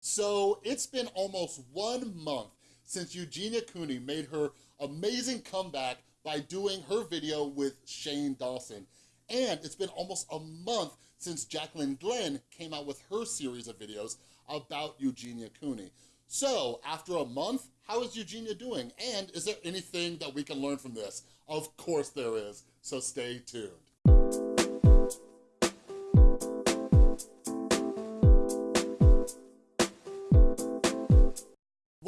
So it's been almost one month since Eugenia Cooney made her amazing comeback by doing her video with Shane Dawson. And it's been almost a month since Jacqueline Glenn came out with her series of videos about Eugenia Cooney. So after a month, how is Eugenia doing? And is there anything that we can learn from this? Of course there is, so stay tuned.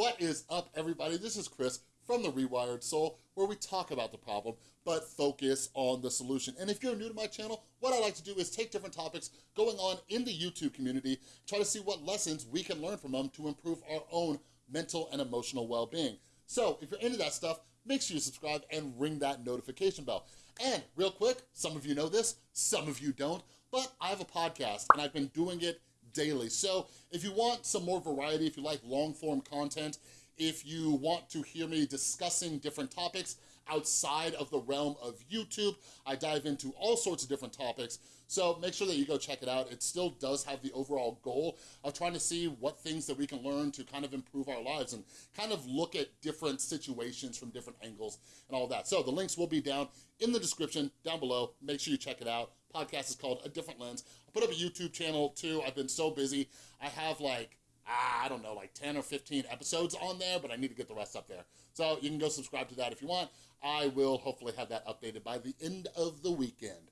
What is up, everybody? This is Chris from The Rewired Soul, where we talk about the problem, but focus on the solution. And if you're new to my channel, what I like to do is take different topics going on in the YouTube community, try to see what lessons we can learn from them to improve our own mental and emotional well-being. So if you're into that stuff, make sure you subscribe and ring that notification bell. And real quick, some of you know this, some of you don't, but I have a podcast and I've been doing it daily. So if you want some more variety, if you like long form content, if you want to hear me discussing different topics outside of the realm of YouTube, I dive into all sorts of different topics. So make sure that you go check it out. It still does have the overall goal of trying to see what things that we can learn to kind of improve our lives and kind of look at different situations from different angles and all that. So the links will be down in the description down below. Make sure you check it out. Podcast is called A Different Lens. Put up a YouTube channel too. I've been so busy. I have like ah, I don't know, like 10 or 15 episodes on there, but I need to get the rest up there. So you can go subscribe to that if you want. I will hopefully have that updated by the end of the weekend.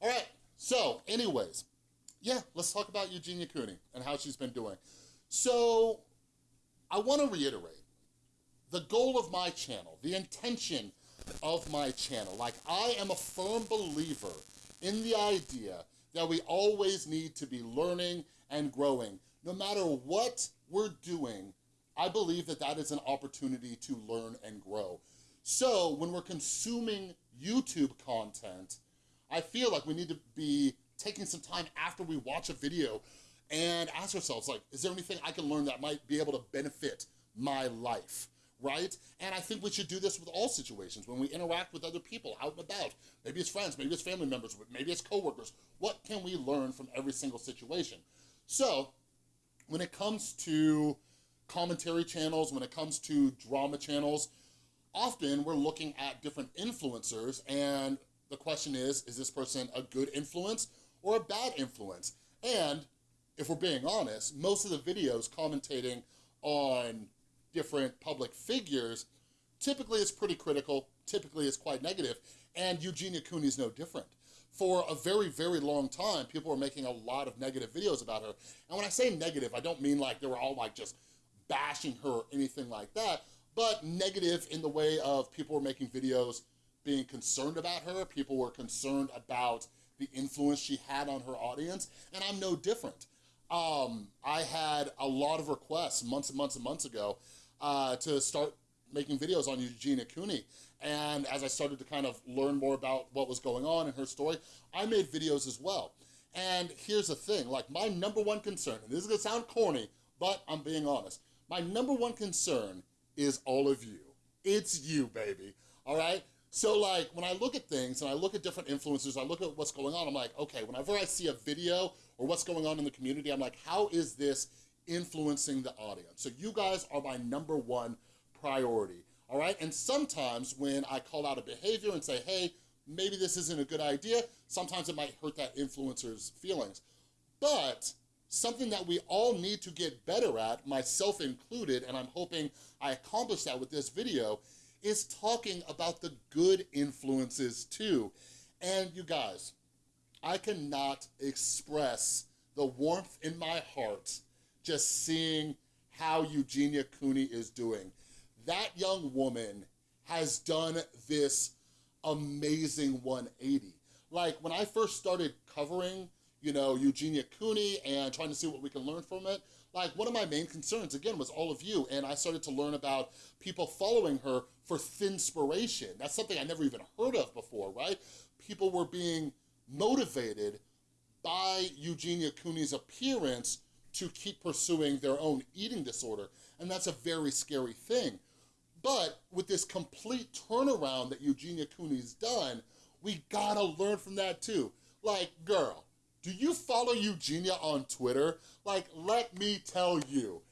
All right, so anyways, yeah, let's talk about Eugenia Cooney and how she's been doing. So I want to reiterate, the goal of my channel, the intention of my channel, like I am a firm believer in the idea that we always need to be learning and growing. No matter what we're doing, I believe that that is an opportunity to learn and grow. So when we're consuming YouTube content, I feel like we need to be taking some time after we watch a video and ask ourselves, like, is there anything I can learn that might be able to benefit my life? Right? And I think we should do this with all situations when we interact with other people out and about. Maybe it's friends, maybe it's family members, maybe it's coworkers. What can we learn from every single situation? So when it comes to commentary channels, when it comes to drama channels, often we're looking at different influencers and the question is, is this person a good influence or a bad influence? And if we're being honest, most of the videos commentating on different public figures, typically it's pretty critical, typically it's quite negative, and Eugenia Cooney is no different. For a very, very long time, people were making a lot of negative videos about her. And when I say negative, I don't mean like they were all like just bashing her or anything like that, but negative in the way of people were making videos being concerned about her, people were concerned about the influence she had on her audience, and I'm no different. Um, I had a lot of requests months and months and months ago uh, to start making videos on Eugenia Cooney. And as I started to kind of learn more about what was going on in her story, I made videos as well. And here's the thing, like my number one concern, and this is gonna sound corny, but I'm being honest. My number one concern is all of you. It's you, baby, all right? So like, when I look at things and I look at different influencers, I look at what's going on, I'm like, okay, whenever I see a video or what's going on in the community, I'm like, how is this influencing the audience. So you guys are my number one priority, all right? And sometimes when I call out a behavior and say, hey, maybe this isn't a good idea, sometimes it might hurt that influencer's feelings. But something that we all need to get better at, myself included, and I'm hoping I accomplish that with this video, is talking about the good influences too. And you guys, I cannot express the warmth in my heart just seeing how Eugenia Cooney is doing. That young woman has done this amazing 180. Like when I first started covering, you know, Eugenia Cooney and trying to see what we can learn from it, like one of my main concerns, again, was all of you. And I started to learn about people following her for inspiration. That's something I never even heard of before, right? People were being motivated by Eugenia Cooney's appearance to keep pursuing their own eating disorder. And that's a very scary thing. But with this complete turnaround that Eugenia Cooney's done, we gotta learn from that too. Like, girl, Do you follow Eugenia on Twitter? Like, let me tell you,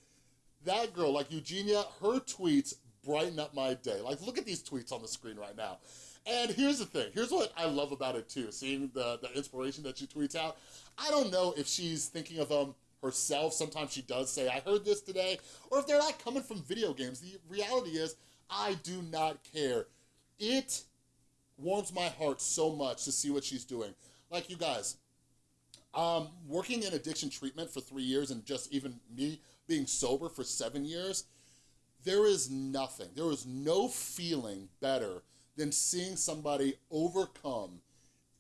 that girl, like Eugenia, her tweets brighten up my day. Like, look at these tweets on the screen right now. And here's the thing, here's what I love about it too, seeing the, the inspiration that she tweets out. I don't know if she's thinking of them herself. Sometimes she does say, I heard this today, or if they're not coming from video games. The reality is, I do not care. It warms my heart so much to see what she's doing. Like you guys, um, working in addiction treatment for three years and just even me being sober for seven years, there is nothing, there is no feeling better than seeing somebody overcome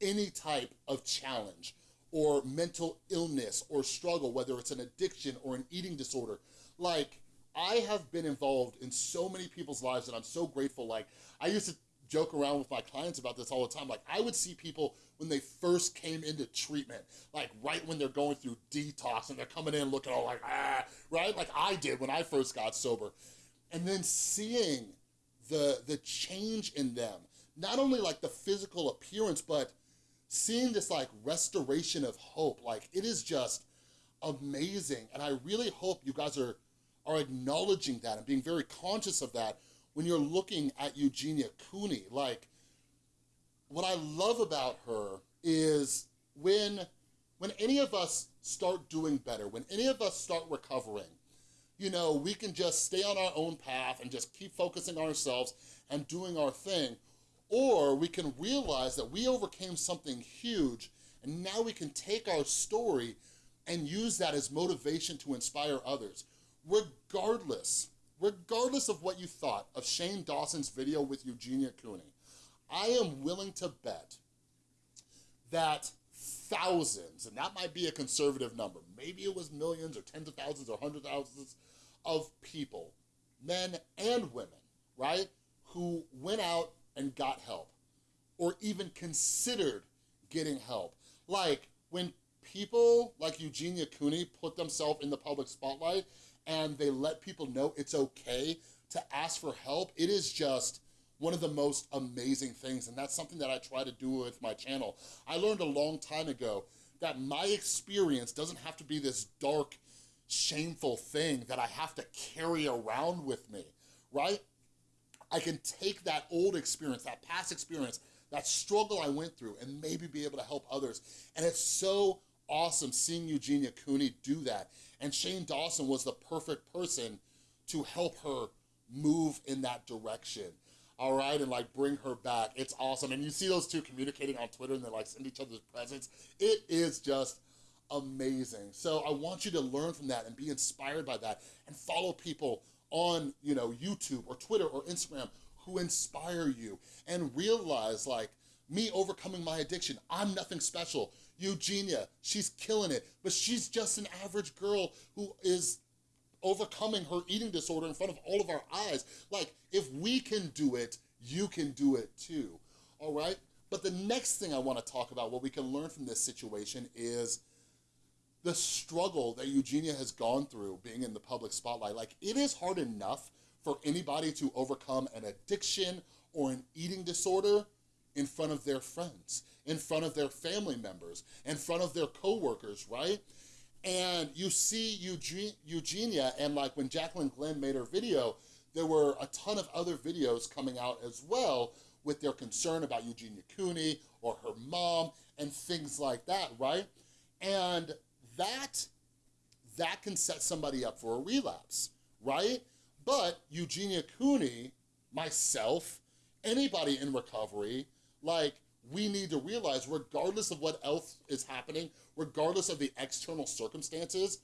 any type of challenge or mental illness or struggle, whether it's an addiction or an eating disorder. Like, I have been involved in so many people's lives and I'm so grateful. Like, I used to joke around with my clients about this all the time. Like, I would see people when they first came into treatment, like right when they're going through detox and they're coming in looking all like, ah, right? Like I did when I first got sober. And then seeing the, the change in them, not only like the physical appearance, but seeing this like restoration of hope, like it is just amazing. And I really hope you guys are, are acknowledging that and being very conscious of that when you're looking at Eugenia Cooney. Like, what I love about her is when, when any of us start doing better, when any of us start recovering, you know, we can just stay on our own path and just keep focusing on ourselves and doing our thing. Or we can realize that we overcame something huge and now we can take our story and use that as motivation to inspire others. Regardless, regardless of what you thought of Shane Dawson's video with Eugenia Cooney, I am willing to bet that thousands, and that might be a conservative number, maybe it was millions or tens of thousands or hundred thousands of people, men and women, right, who went out and got help or even considered getting help. Like when people like Eugenia Cooney put themselves in the public spotlight and they let people know it's okay to ask for help, it is just one of the most amazing things. And that's something that I try to do with my channel. I learned a long time ago that my experience doesn't have to be this dark, shameful thing that I have to carry around with me, right? I can take that old experience, that past experience, that struggle I went through and maybe be able to help others. And it's so awesome seeing Eugenia Cooney do that. And Shane Dawson was the perfect person to help her move in that direction all right, and like bring her back. It's awesome. And you see those two communicating on Twitter and they like send each other's presents. It is just amazing. So I want you to learn from that and be inspired by that and follow people on, you know, YouTube or Twitter or Instagram who inspire you and realize like me overcoming my addiction, I'm nothing special. Eugenia, she's killing it, but she's just an average girl who is overcoming her eating disorder in front of all of our eyes. Like, if we can do it, you can do it too, all right? But the next thing I wanna talk about, what we can learn from this situation is the struggle that Eugenia has gone through being in the public spotlight. Like, it is hard enough for anybody to overcome an addiction or an eating disorder in front of their friends, in front of their family members, in front of their coworkers, right? And you see Eugenia, and like when Jacqueline Glenn made her video, there were a ton of other videos coming out as well with their concern about Eugenia Cooney or her mom and things like that, right? And that, that can set somebody up for a relapse, right? But Eugenia Cooney, myself, anybody in recovery, like we need to realize regardless of what else is happening, regardless of the external circumstances,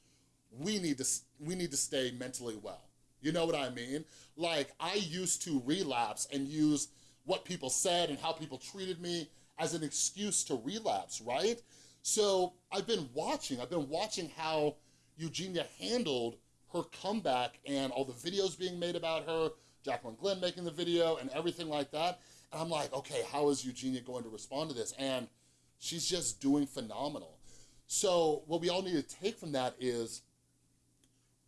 we need to, we need to stay mentally well. You know what I mean? Like, I used to relapse and use what people said and how people treated me as an excuse to relapse, right? So I've been watching, I've been watching how Eugenia handled her comeback and all the videos being made about her, Jacqueline Glenn making the video and everything like that. And I'm like, okay, how is Eugenia going to respond to this? And she's just doing phenomenal. So what we all need to take from that is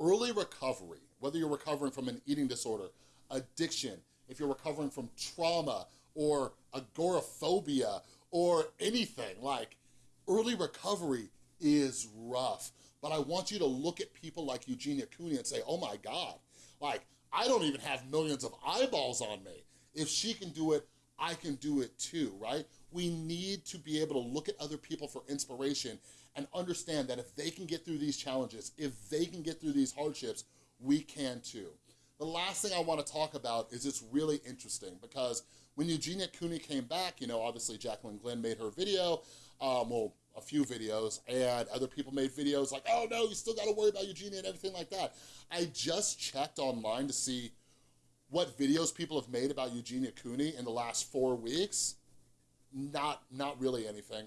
early recovery, whether you're recovering from an eating disorder, addiction, if you're recovering from trauma or agoraphobia or anything, like early recovery is rough, but I want you to look at people like Eugenia Cooney and say, oh my God, like, I don't even have millions of eyeballs on me. If she can do it, I can do it too, right? We need to be able to look at other people for inspiration and understand that if they can get through these challenges, if they can get through these hardships, we can too. The last thing I wanna talk about is it's really interesting because when Eugenia Cooney came back, you know, obviously Jacqueline Glenn made her video, um, well, a few videos, and other people made videos like, oh no, you still gotta worry about Eugenia and everything like that. I just checked online to see what videos people have made about Eugenia Cooney in the last four weeks. Not, not really anything,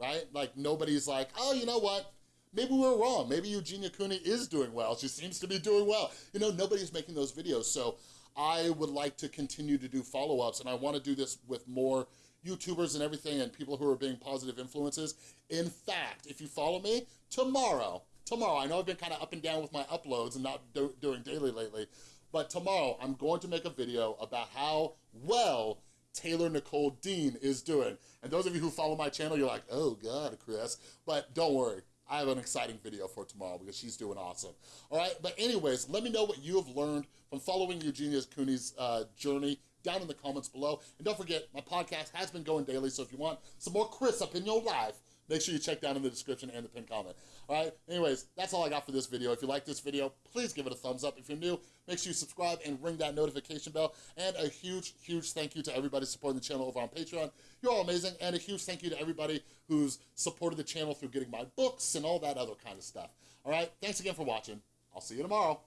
right? Like nobody's like, oh, you know what? Maybe we are wrong. Maybe Eugenia Cooney is doing well. She seems to be doing well. You know, nobody's making those videos. So I would like to continue to do follow-ups and I wanna do this with more YouTubers and everything and people who are being positive influences. In fact, if you follow me, tomorrow, tomorrow, I know I've been kind of up and down with my uploads and not do doing daily lately, but tomorrow I'm going to make a video about how well Taylor Nicole Dean is doing. And those of you who follow my channel, you're like, oh God, Chris. But don't worry, I have an exciting video for tomorrow because she's doing awesome. All right, but anyways, let me know what you have learned from following Eugenia Cooney's uh, journey down in the comments below. And don't forget, my podcast has been going daily, so if you want some more Chris up in your life, make sure you check down in the description and the pinned comment. All right, anyways, that's all I got for this video. If you like this video, please give it a thumbs up. If you're new, make sure you subscribe and ring that notification bell. And a huge, huge thank you to everybody supporting the channel over on Patreon. You're all amazing. And a huge thank you to everybody who's supported the channel through getting my books and all that other kind of stuff. All right, thanks again for watching. I'll see you tomorrow.